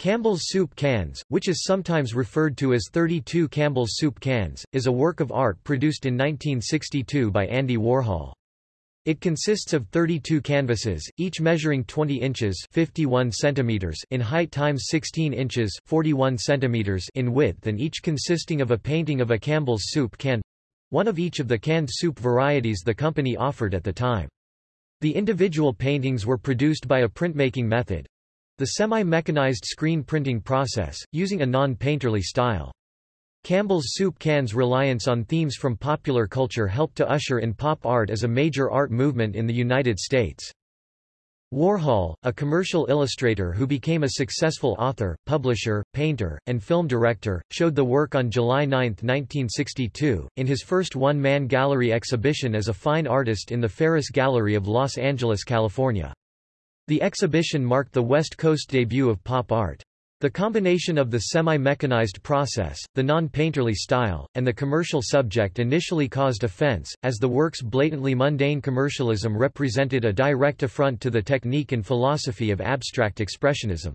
Campbell's Soup Cans, which is sometimes referred to as 32 Campbell's Soup Cans, is a work of art produced in 1962 by Andy Warhol. It consists of 32 canvases, each measuring 20 inches 51 centimeters in height times 16 inches 41 centimeters in width and each consisting of a painting of a Campbell's soup can—one of each of the canned soup varieties the company offered at the time. The individual paintings were produced by a printmaking method, the semi-mechanized screen printing process, using a non-painterly style. Campbell's soup can's reliance on themes from popular culture helped to usher in pop art as a major art movement in the United States. Warhol, a commercial illustrator who became a successful author, publisher, painter, and film director, showed the work on July 9, 1962, in his first one-man gallery exhibition as a fine artist in the Ferus Gallery of Los Angeles, California. The exhibition marked the West Coast debut of pop art. The combination of the semi-mechanized process, the non-painterly style, and the commercial subject initially caused offense, as the work's blatantly mundane commercialism represented a direct affront to the technique and philosophy of abstract expressionism.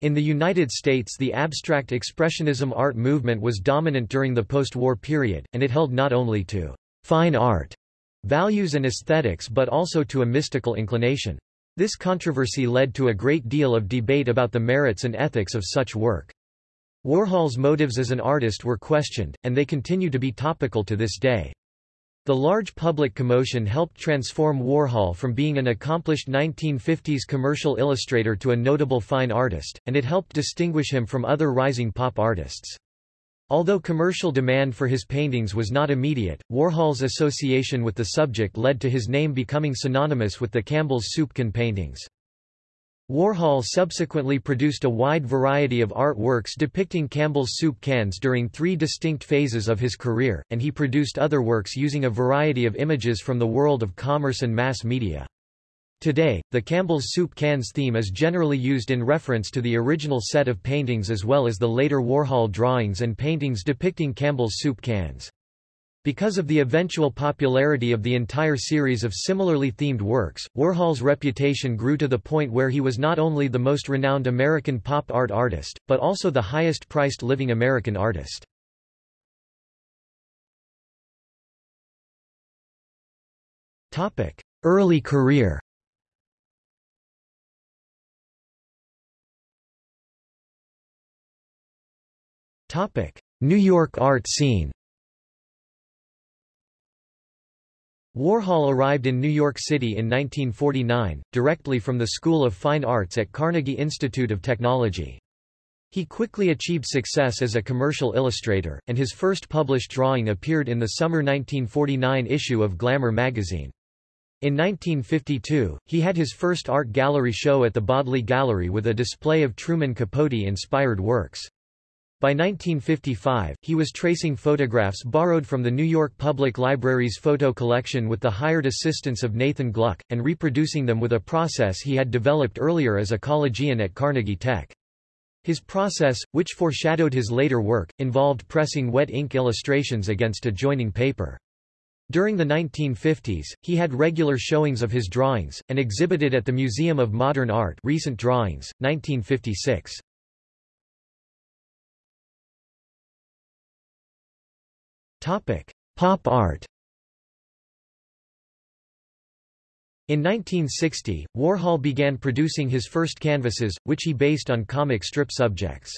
In the United States the abstract expressionism art movement was dominant during the post-war period, and it held not only to fine art values and aesthetics but also to a mystical inclination. This controversy led to a great deal of debate about the merits and ethics of such work. Warhol's motives as an artist were questioned, and they continue to be topical to this day. The large public commotion helped transform Warhol from being an accomplished 1950s commercial illustrator to a notable fine artist, and it helped distinguish him from other rising pop artists. Although commercial demand for his paintings was not immediate, Warhol's association with the subject led to his name becoming synonymous with the Campbell's soup can paintings. Warhol subsequently produced a wide variety of artworks depicting Campbell's soup cans during three distinct phases of his career, and he produced other works using a variety of images from the world of commerce and mass media. Today, the Campbell's soup cans theme is generally used in reference to the original set of paintings as well as the later Warhol drawings and paintings depicting Campbell's soup cans. Because of the eventual popularity of the entire series of similarly themed works, Warhol's reputation grew to the point where he was not only the most renowned American pop art artist, but also the highest-priced living American artist. Early career New York art scene Warhol arrived in New York City in 1949, directly from the School of Fine Arts at Carnegie Institute of Technology. He quickly achieved success as a commercial illustrator, and his first published drawing appeared in the summer 1949 issue of Glamour magazine. In 1952, he had his first art gallery show at the Bodley Gallery with a display of Truman Capote-inspired works. By 1955, he was tracing photographs borrowed from the New York Public Library's photo collection with the hired assistance of Nathan Gluck, and reproducing them with a process he had developed earlier as a collegian at Carnegie Tech. His process, which foreshadowed his later work, involved pressing wet ink illustrations against adjoining paper. During the 1950s, he had regular showings of his drawings, and exhibited at the Museum of Modern Art Recent Drawings, 1956. Pop art In 1960, Warhol began producing his first canvases, which he based on comic strip subjects.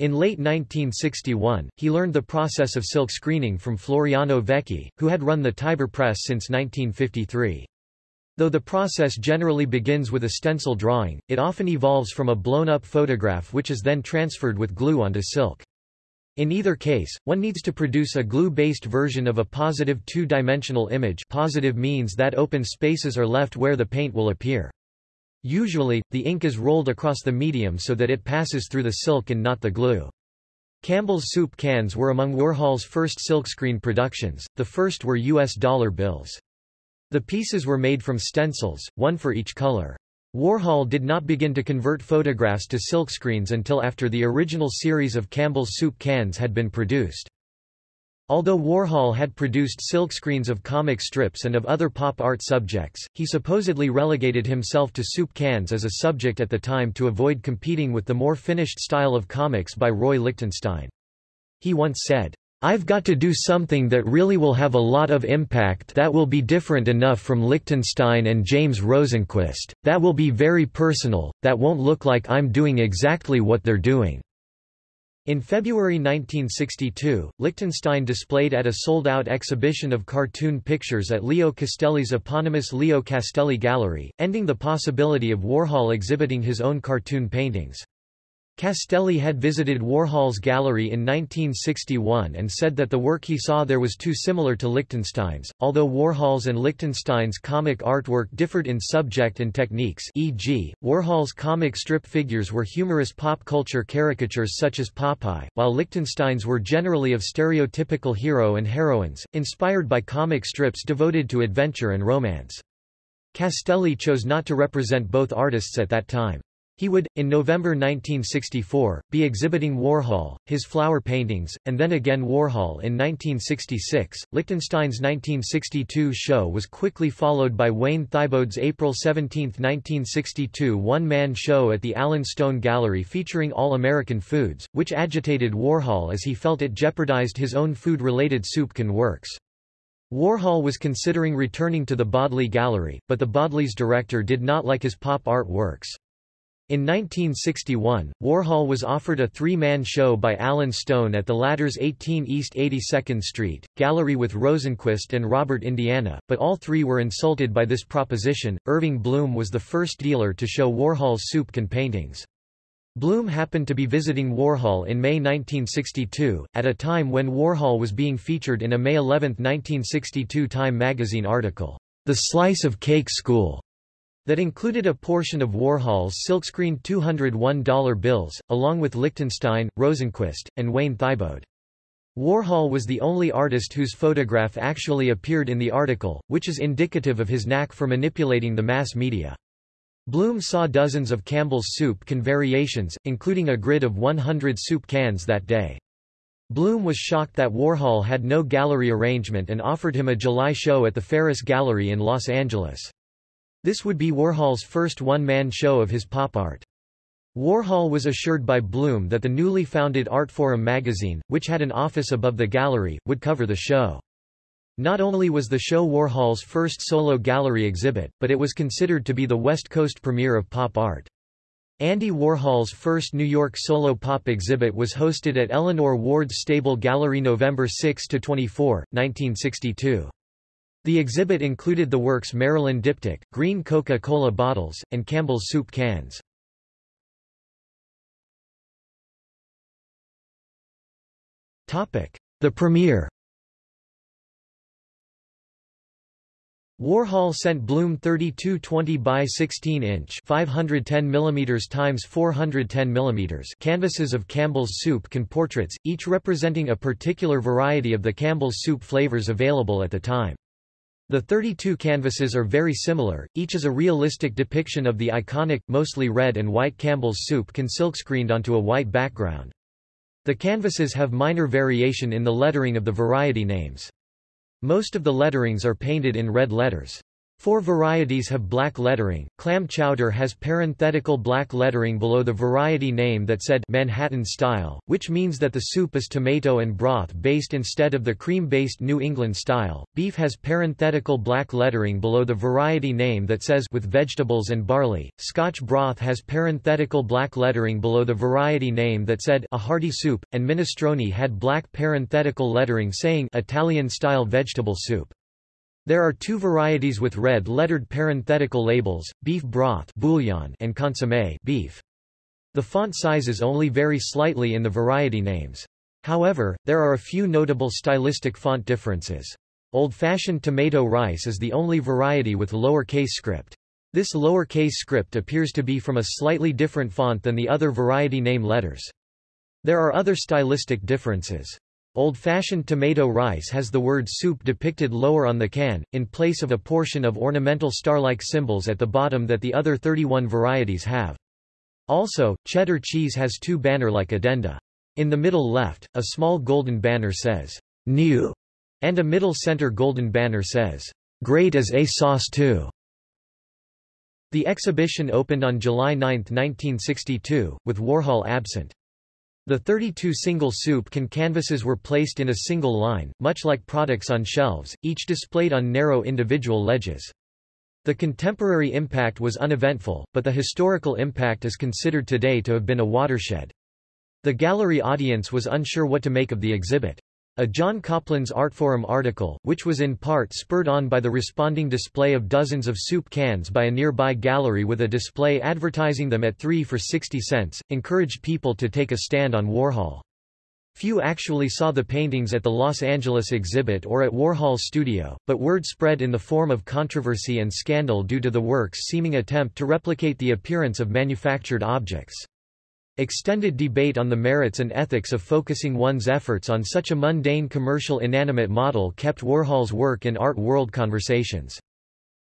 In late 1961, he learned the process of silk screening from Floriano Vecchi, who had run the Tiber Press since 1953. Though the process generally begins with a stencil drawing, it often evolves from a blown-up photograph which is then transferred with glue onto silk. In either case, one needs to produce a glue-based version of a positive two-dimensional image positive means that open spaces are left where the paint will appear. Usually, the ink is rolled across the medium so that it passes through the silk and not the glue. Campbell's soup cans were among Warhol's first silkscreen productions, the first were U.S. dollar bills. The pieces were made from stencils, one for each color. Warhol did not begin to convert photographs to silkscreens until after the original series of Campbell's soup cans had been produced. Although Warhol had produced silkscreens of comic strips and of other pop art subjects, he supposedly relegated himself to soup cans as a subject at the time to avoid competing with the more finished style of comics by Roy Lichtenstein. He once said, I've got to do something that really will have a lot of impact that will be different enough from Lichtenstein and James Rosenquist, that will be very personal, that won't look like I'm doing exactly what they're doing. In February 1962, Lichtenstein displayed at a sold-out exhibition of cartoon pictures at Leo Castelli's eponymous Leo Castelli Gallery, ending the possibility of Warhol exhibiting his own cartoon paintings. Castelli had visited Warhol's gallery in 1961 and said that the work he saw there was too similar to Lichtenstein's, although Warhol's and Lichtenstein's comic artwork differed in subject and techniques e.g., Warhol's comic strip figures were humorous pop culture caricatures such as Popeye, while Lichtenstein's were generally of stereotypical hero and heroines, inspired by comic strips devoted to adventure and romance. Castelli chose not to represent both artists at that time. He would, in November 1964, be exhibiting Warhol, his flower paintings, and then again Warhol in 1966. Lichtenstein's 1962 show was quickly followed by Wayne Thiebaud's April 17, 1962 one-man show at the Allan Stone Gallery featuring all-American foods, which agitated Warhol as he felt it jeopardized his own food-related soup can works. Warhol was considering returning to the Bodley Gallery, but the Bodley's director did not like his pop art works. In 1961, Warhol was offered a three-man show by Allan Stone at the latter's 18 East 82nd Street, gallery with Rosenquist and Robert Indiana, but all three were insulted by this proposition. Irving Blum was the first dealer to show Warhol's soup can paintings. Blum happened to be visiting Warhol in May 1962, at a time when Warhol was being featured in a May 11, 1962 Time magazine article, The Slice of Cake School that included a portion of Warhol's silkscreen $201 bills, along with Lichtenstein, Rosenquist, and Wayne Thiebaud. Warhol was the only artist whose photograph actually appeared in the article, which is indicative of his knack for manipulating the mass media. Blum saw dozens of Campbell's soup can variations, including a grid of 100 soup cans that day. Blum was shocked that Warhol had no gallery arrangement and offered him a July show at the Ferus Gallery in Los Angeles. This would be Warhol's first one-man show of his pop art. Warhol was assured by Blum that the newly founded Artforum magazine, which had an office above the gallery, would cover the show. Not only was the show Warhol's first solo gallery exhibit, but it was considered to be the West Coast premiere of pop art. Andy Warhol's first New York solo pop exhibit was hosted at Eleanor Ward's Stable Gallery November 6–24, 1962. The exhibit included the works Marilyn Diptych, green Coca-Cola bottles, and Campbell's soup cans. The premiere Warhol sent Blum 3220 by 16 inch 510 mm times 410 mm canvases of Campbell's soup can portraits, each representing a particular variety of the Campbell's soup flavors available at the time. The 32 canvases are very similar, each is a realistic depiction of the iconic, mostly red and white Campbell's soup can silkscreened onto a white background. The canvases have minor variation in the lettering of the variety names. Most of the letterings are painted in red letters. Four varieties have black lettering. Clam chowder has parenthetical black lettering below the variety name that said Manhattan style, which means that the soup is tomato and broth based instead of the cream-based New England style. Beef has parenthetical black lettering below the variety name that says with vegetables and barley. Scotch broth has parenthetical black lettering below the variety name that said a hearty soup, and minestrone had black parenthetical lettering saying Italian style vegetable soup. There are two varieties with red lettered parenthetical labels, beef broth bouillon and consommé beef. The font sizes only vary slightly in the variety names. However, there are a few notable stylistic font differences. Old-fashioned tomato rice is the only variety with lowercase script. This lowercase script appears to be from a slightly different font than the other variety name letters. There are other stylistic differences. Old-fashioned tomato rice has the word soup depicted lower on the can, in place of a portion of ornamental star-like symbols at the bottom that the other 31 varieties have. Also, cheddar cheese has two banner-like addenda. In the middle left, a small golden banner says, new, and a middle center golden banner says, great as a sauce too. The exhibition opened on July 9, 1962, with Warhol absent. The 32 single soup can canvases were placed in a single line, much like products on shelves, each displayed on narrow individual ledges. The contemporary impact was uneventful, but the historical impact is considered today to have been a watershed. The gallery audience was unsure what to make of the exhibit. A John Coplans Artforum article, which was in part spurred on by the responding display of dozens of soup cans by a nearby gallery with a display advertising them at 3 for 60 cents, encouraged people to take a stand on Warhol. Few actually saw the paintings at the Los Angeles exhibit or at Warhol's studio, but word spread in the form of controversy and scandal due to the work's seeming attempt to replicate the appearance of manufactured objects. Extended debate on the merits and ethics of focusing one's efforts on such a mundane commercial inanimate model kept Warhol's work in art world conversations.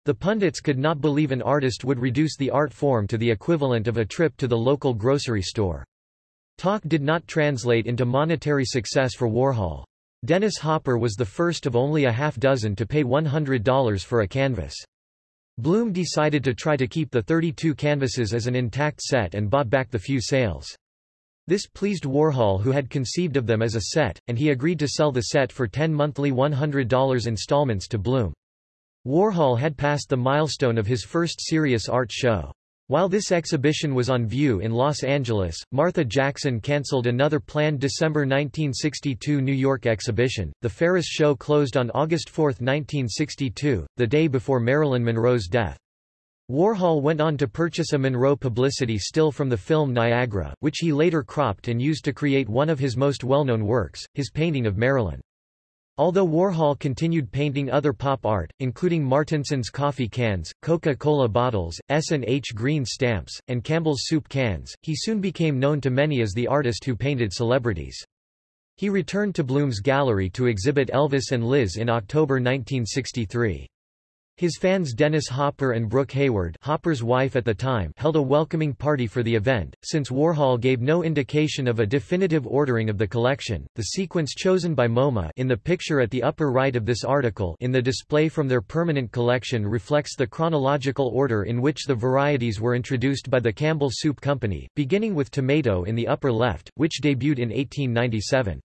The pundits could not believe an artist would reduce the art form to the equivalent of a trip to the local grocery store. Talk did not translate into monetary success for Warhol. Dennis Hopper was the first of only a half dozen to pay $100 for a canvas. Blum decided to try to keep the 32 canvases as an intact set and bought back the few sales. This pleased Warhol who had conceived of them as a set, and he agreed to sell the set for 10 monthly $100 installments to Blum. Warhol had passed the milestone of his first serious art show. While this exhibition was on view in Los Angeles, Martha Jackson canceled another planned December 1962 New York exhibition. The Ferus show closed on August 4, 1962, the day before Marilyn Monroe's death. Warhol went on to purchase a Monroe publicity still from the film Niagara, which he later cropped and used to create one of his most well-known works, his painting of Marilyn. Although Warhol continued painting other pop art, including Martinson's coffee cans, Coca-Cola bottles, S&H Green stamps, and Campbell's soup cans, he soon became known to many as the artist who painted celebrities. He returned to Blum's gallery to exhibit Elvis and Liz in October 1963. His fans Dennis Hopper and Brooke Hayward Hopper's wife at the time held a welcoming party for the event. Since Warhol gave no indication of a definitive ordering of the collection, the sequence chosen by MoMA in the picture at the upper right of this article in the display from their permanent collection reflects the chronological order in which the varieties were introduced by the Campbell Soup Company, beginning with tomato in the upper left, which debuted in 1897.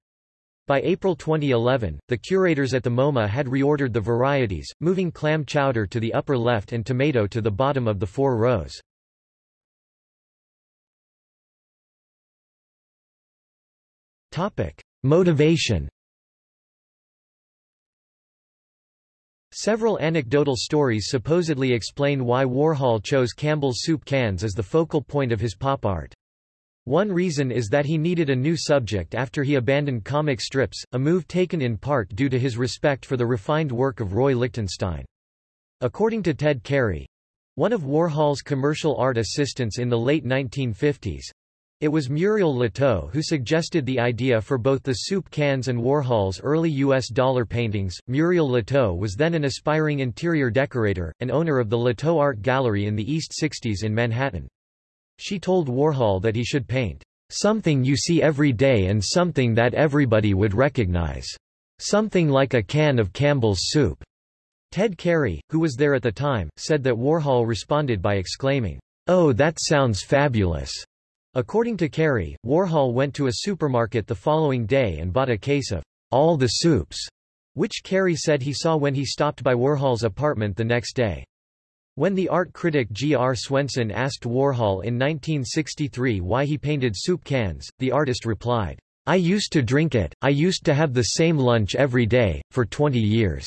By April 2011, the curators at the MoMA had reordered the varieties, moving clam chowder to the upper left and tomato to the bottom of the four rows. Topic: Motivation Several anecdotal stories supposedly explain why Warhol chose Campbell's soup cans as the focal point of his pop art. One reason is that he needed a new subject after he abandoned comic strips, a move taken in part due to his respect for the refined work of Roy Lichtenstein. According to Ted Carey—one of Warhol's commercial art assistants in the late 1950s, it was Muriel Latow who suggested the idea for both the soup cans and Warhol's early U.S. dollar paintings. Muriel Latow was then an aspiring interior decorator, and owner of the Latow Art Gallery in the East 60s in Manhattan. She told Warhol that he should paint something you see every day and something that everybody would recognize. Something like a can of Campbell's soup. Ted Carey, who was there at the time, said that Warhol responded by exclaiming, Oh that sounds fabulous. According to Carey, Warhol went to a supermarket the following day and bought a case of all the soups, which Carey said he saw when he stopped by Warhol's apartment the next day. When the art critic G. R. Swenson asked Warhol in 1963 why he painted soup cans, the artist replied, I used to drink it, I used to have the same lunch every day, for 20 years.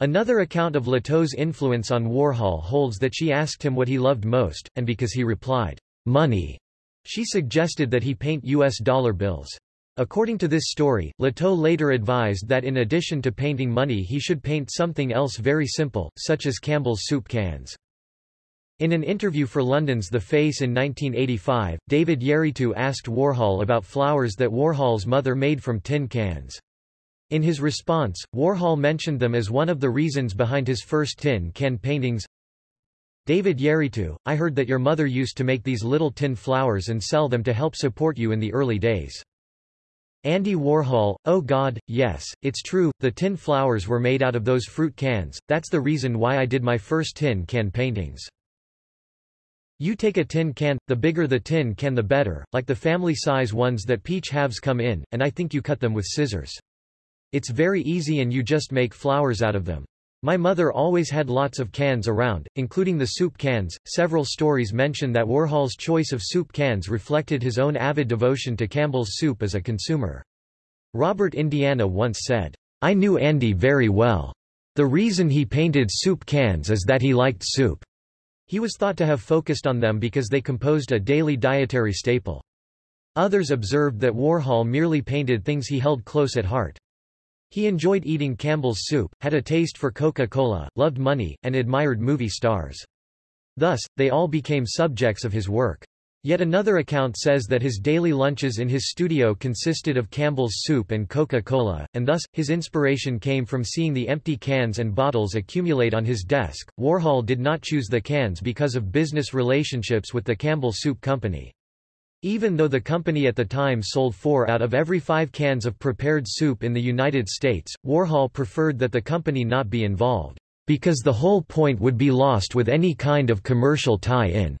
Another account of Latow's influence on Warhol holds that she asked him what he loved most, and because he replied, money, she suggested that he paint U.S. dollar bills. According to this story, Latow later advised that in addition to painting money he should paint something else very simple, such as Campbell's soup cans. In an interview for London's The Face in 1985, David Yarritu asked Warhol about flowers that Warhol's mother made from tin cans. In his response, Warhol mentioned them as one of the reasons behind his first tin can paintings. David Yarritu, I heard that your mother used to make these little tin flowers and sell them to help support you in the early days. Andy Warhol, oh god, yes, it's true, the tin flowers were made out of those fruit cans, that's the reason why I did my first tin can paintings. You take a tin can, the bigger the tin can the better, like the family size ones that peach halves come in, and I think you cut them with scissors. It's very easy and you just make flowers out of them. My mother always had lots of cans around, including the soup cans. Several stories mention that Warhol's choice of soup cans reflected his own avid devotion to Campbell's soup as a consumer. Robert Indiana once said, I knew Andy very well. The reason he painted soup cans is that he liked soup. He was thought to have focused on them because they composed a daily dietary staple. Others observed that Warhol merely painted things he held close at heart. He enjoyed eating Campbell's soup, had a taste for Coca-Cola, loved money, and admired movie stars. Thus, they all became subjects of his work. Yet another account says that his daily lunches in his studio consisted of Campbell's soup and Coca-Cola, and thus, his inspiration came from seeing the empty cans and bottles accumulate on his desk. Warhol did not choose the cans because of business relationships with the Campbell Soup Company. Even though the company at the time sold four out of every five cans of prepared soup in the United States, Warhol preferred that the company not be involved, because the whole point would be lost with any kind of commercial tie-in.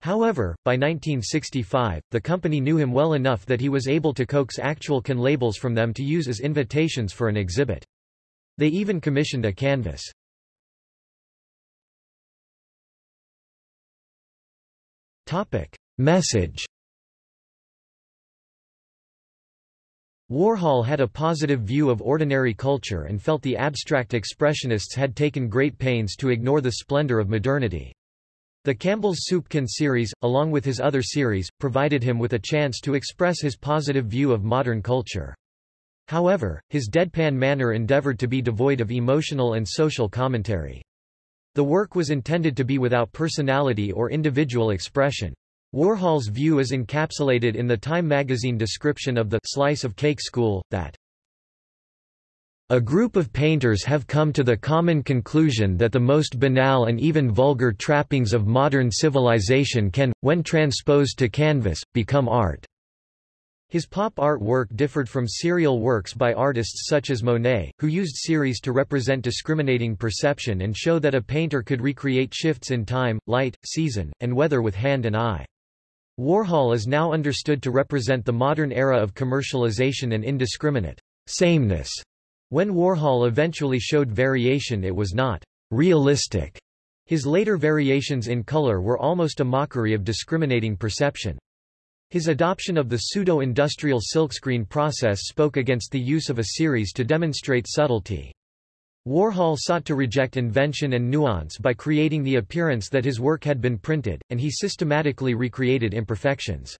However, by 1965, the company knew him well enough that he was able to coax actual can labels from them to use as invitations for an exhibit. They even commissioned a canvas. Topic. Message Warhol had a positive view of ordinary culture and felt the abstract expressionists had taken great pains to ignore the splendor of modernity. The Campbell's Soup Can series, along with his other series, provided him with a chance to express his positive view of modern culture. However, his deadpan manner endeavored to be devoid of emotional and social commentary. The work was intended to be without personality or individual expression. Warhol's view is encapsulated in the Time magazine description of the slice of cake school, that a group of painters have come to the common conclusion that the most banal and even vulgar trappings of modern civilization can, when transposed to canvas, become art. His pop art work differed from serial works by artists such as Monet, who used series to represent discriminating perception and show that a painter could recreate shifts in time, light, season, and weather with hand and eye. Warhol is now understood to represent the modern era of commercialization and indiscriminate sameness. When Warhol eventually showed variation it was not realistic. His later variations in color were almost a mockery of discriminating perception. His adoption of the pseudo-industrial silkscreen process spoke against the use of a series to demonstrate subtlety. Warhol sought to reject invention and nuance by creating the appearance that his work had been printed, and he systematically recreated imperfections.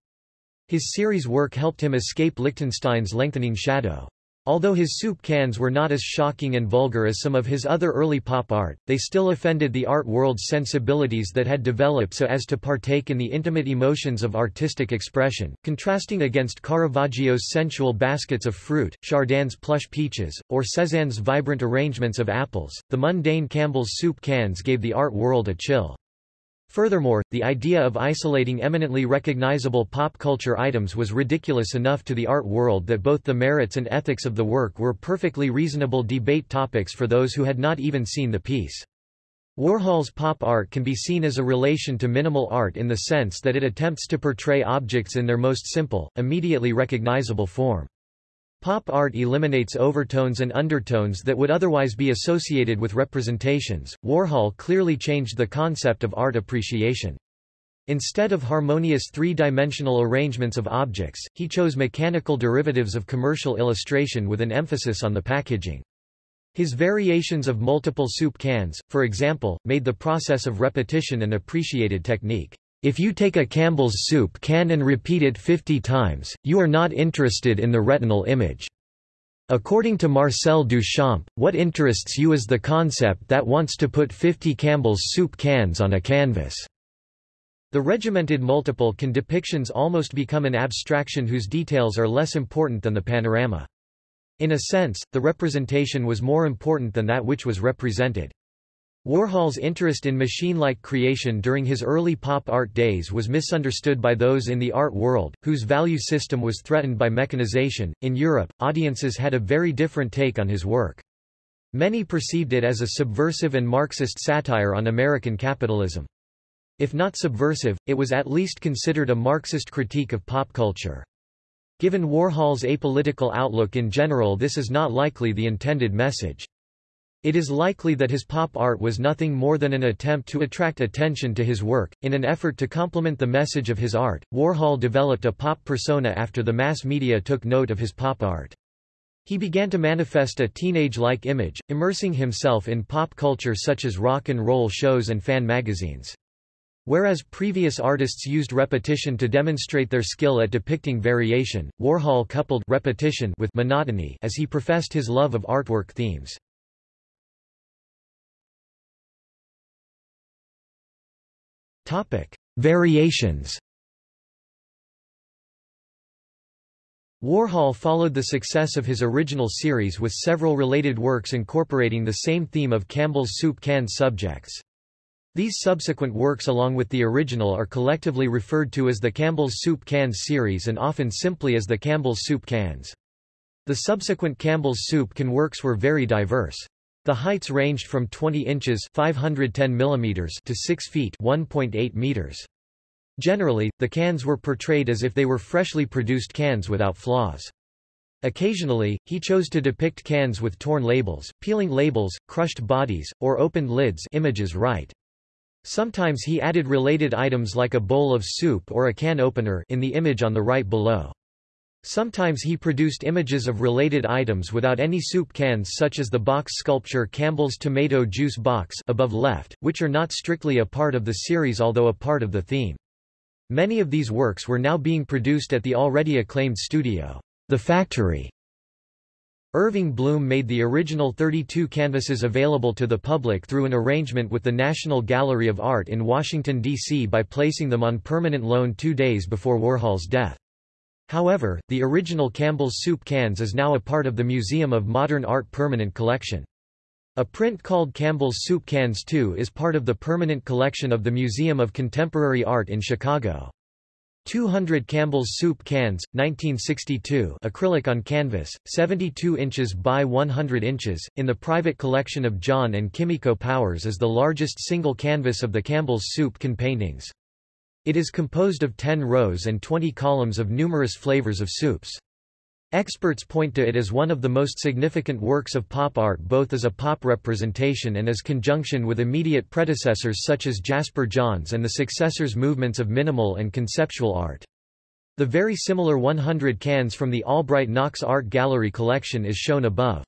His series work helped him escape Lichtenstein's lengthening shadow. Although his soup cans were not as shocking and vulgar as some of his other early pop art, they still offended the art world's sensibilities that had developed so as to partake in the intimate emotions of artistic expression, contrasting against Caravaggio's sensual baskets of fruit, Chardin's plush peaches, or Cézanne's vibrant arrangements of apples. The mundane Campbell's soup cans gave the art world a chill. Furthermore, the idea of isolating eminently recognizable pop culture items was ridiculous enough to the art world that both the merits and ethics of the work were perfectly reasonable debate topics for those who had not even seen the piece. Warhol's pop art can be seen as a relation to minimal art in the sense that it attempts to portray objects in their most simple, immediately recognizable form. Pop art eliminates overtones and undertones that would otherwise be associated with representations. Warhol clearly changed the concept of art appreciation. Instead of harmonious three-dimensional arrangements of objects, he chose mechanical derivatives of commercial illustration with an emphasis on the packaging. His variations of multiple soup cans, for example, made the process of repetition an appreciated technique. If you take a Campbell's soup can and repeat it 50 times, you are not interested in the retinal image. According to Marcel Duchamp, what interests you is the concept that wants to put 50 Campbell's soup cans on a canvas. The regimented multiple can depictions almost become an abstraction whose details are less important than the panorama. In a sense, the representation was more important than that which was represented. Warhol's interest in machine-like creation during his early pop art days was misunderstood by those in the art world, whose value system was threatened by mechanization. In Europe, audiences had a very different take on his work. Many perceived it as a subversive and Marxist satire on American capitalism. If not subversive, it was at least considered a Marxist critique of pop culture. Given Warhol's apolitical outlook in general this is not likely the intended message. It is likely that his pop art was nothing more than an attempt to attract attention to his work. In an effort to complement the message of his art, Warhol developed a pop persona after the mass media took note of his pop art. He began to manifest a teenage-like image, immersing himself in pop culture such as rock and roll shows and fan magazines. Whereas previous artists used repetition to demonstrate their skill at depicting variation, Warhol coupled repetition with monotony as he professed his love of artwork themes. Topic: Variations. Warhol followed the success of his original series with several related works incorporating the same theme of Campbell's soup can subjects. These subsequent works along with the original are collectively referred to as the Campbell's Soup Cans series and often simply as the Campbell's Soup Cans. The subsequent Campbell's Soup Can works were very diverse. The heights ranged from 20 inches 510 millimeters to 6 feet 1.8 meters. Generally, the cans were portrayed as if they were freshly produced cans without flaws. Occasionally, he chose to depict cans with torn labels, peeling labels, crushed bodies, or opened lids images right. Sometimes he added related items like a bowl of soup or a can opener in the image on the right below. Sometimes he produced images of related items without any soup cans such as the box sculpture Campbell's Tomato Juice Box above left, which are not strictly a part of the series although a part of the theme. Many of these works were now being produced at the already acclaimed studio, The Factory. Irving Blum made the original 32 canvases available to the public through an arrangement with the National Gallery of Art in Washington, D.C. by placing them on permanent loan two days before Warhol's death. However, the original Campbell's soup cans is now a part of the Museum of Modern Art permanent collection. A print called Campbell's Soup Cans 2 is part of the permanent collection of the Museum of Contemporary Art in Chicago. 200 Campbell's Soup Cans, 1962 acrylic on canvas, 72 inches by 100 inches, in the private collection of John and Kimiko Powers is the largest single canvas of the Campbell's Soup Can paintings. It is composed of 10 rows and 20 columns of numerous flavors of soups. Experts point to it as one of the most significant works of pop art both as a pop representation and as conjunction with immediate predecessors such as Jasper Johns and the successors' movements of minimal and conceptual art. The very similar 100 cans from the Albright Knox Art Gallery collection is shown above.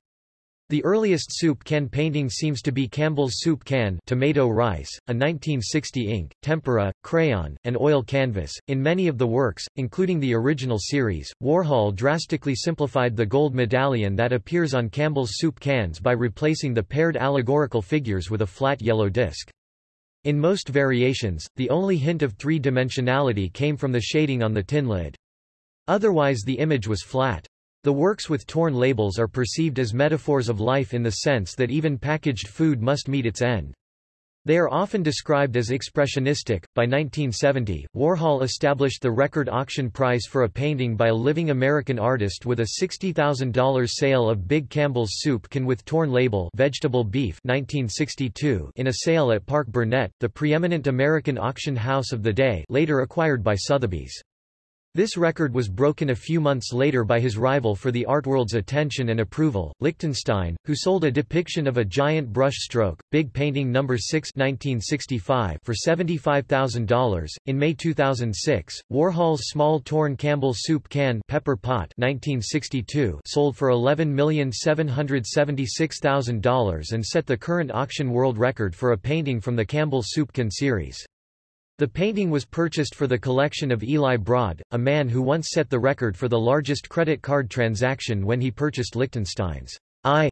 The earliest soup can painting seems to be Campbell's soup can tomato rice, a 1960 ink, tempera, crayon, and oil canvas. In many of the works, including the original series, Warhol drastically simplified the gold medallion that appears on Campbell's soup cans by replacing the paired allegorical figures with a flat yellow disc. In most variations, the only hint of three-dimensionality came from the shading on the tin lid. Otherwise the image was flat. The works with torn labels are perceived as metaphors of life in the sense that even packaged food must meet its end. They are often described as expressionistic. By 1970, Warhol established the record auction price for a painting by a living American artist with a $60,000 sale of Big Campbell's Soup Can with Torn Label Vegetable Beef 1962 in a sale at Parke-Bernet, the preeminent American auction house of the day later acquired by Sotheby's. This record was broken a few months later by his rival for the art world's attention and approval, Lichtenstein, who sold a depiction of a giant brush stroke, Big Painting No. 6 1965 for $75,000. In May 2006, Warhol's small torn Campbell soup can Pepper Pot 1962 sold for $11,776,000 and set the current auction world record for a painting from the Campbell Soup Can series. The painting was purchased for the collection of Eli Broad, a man who once set the record for the largest credit card transaction when he purchased Lichtenstein's I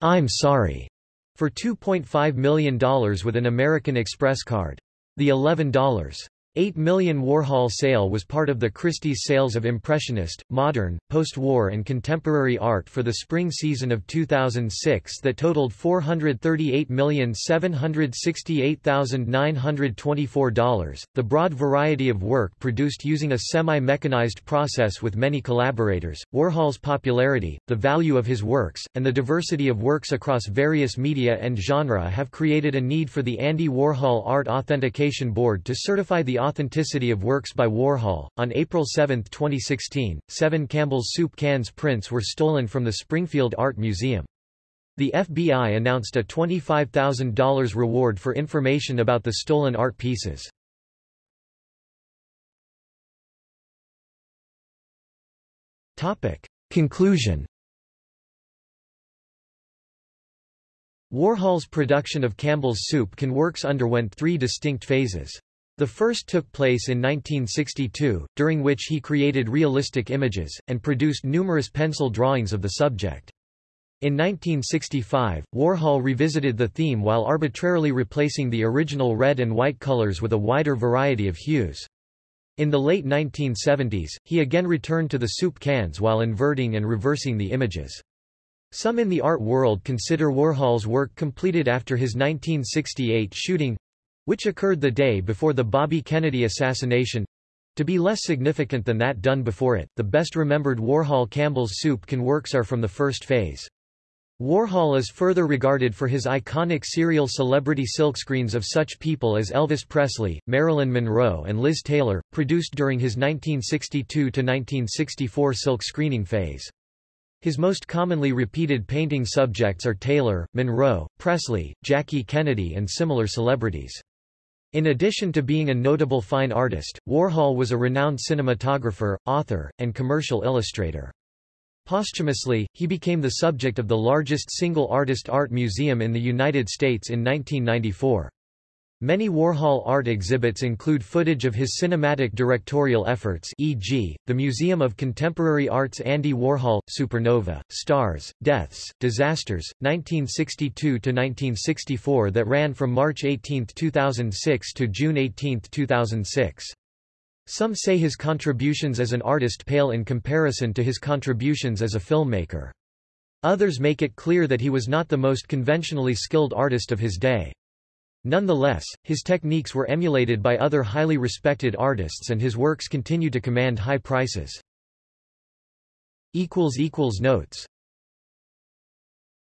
I'm sorry for $2.5 million with an American Express card. The $11 8 million Warhol sale was part of the Christie's sales of Impressionist, Modern, post-war and contemporary art for the spring season of 2006 that totaled $438,768,924. The broad variety of work produced using a semi-mechanized process with many collaborators, Warhol's popularity, the value of his works, and the diversity of works across various media and genre have created a need for the Andy Warhol Art Authentication Board to certify the authenticity of works by Warhol. On April 7, 2016, seven Campbell's Soup Cans prints were stolen from the Springfield Art Museum. The FBI announced a $25,000 reward for information about the stolen art pieces. Topic. Conclusion Warhol's production of Campbell's Soup Can works underwent three distinct phases. The first took place in 1962, during which he created realistic images, and produced numerous pencil drawings of the subject. In 1965, Warhol revisited the theme while arbitrarily replacing the original red and white colors with a wider variety of hues. In the late 1970s, he again returned to the soup cans while inverting and reversing the images. Some in the art world consider Warhol's work completed after his 1968 shooting, which occurred the day before the Bobby Kennedy assassination, to be less significant than that done before it. The best remembered Warhol Campbell's Soup Can works are from the first phase. Warhol is further regarded for his iconic serial celebrity silkscreens of such people as Elvis Presley, Marilyn Monroe and Liz Taylor, produced during his 1962–1964 silk screening phase. His most commonly repeated painting subjects are Taylor, Monroe, Presley, Jackie Kennedy and similar celebrities. In addition to being a notable fine artist, Warhol was a renowned cinematographer, author, and commercial illustrator. Posthumously, he became the subject of the largest single artist art museum in the United States in 1994. Many Warhol art exhibits include footage of his cinematic directorial efforts e.g., the Museum of Contemporary Art's Andy Warhol, Supernova, Stars, Deaths, Disasters, 1962–1964 that ran from March 18, 2006 to June 18, 2006. Some say his contributions as an artist pale in comparison to his contributions as a filmmaker. Others make it clear that he was not the most conventionally skilled artist of his day. Nonetheless, his techniques were emulated by other highly respected artists and his works continue to command high prices. Notes